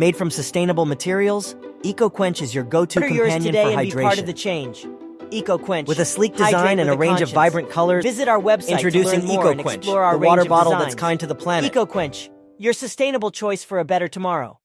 Made from sustainable materials, EcoQuench is your go-to companion for hydration. be part of the change. EcoQuench. With a sleek design and a range of vibrant colors, Visit our website introducing to learn EcoQuench, explore our the water range of bottle that's kind to the planet. EcoQuench, your sustainable choice for a better tomorrow.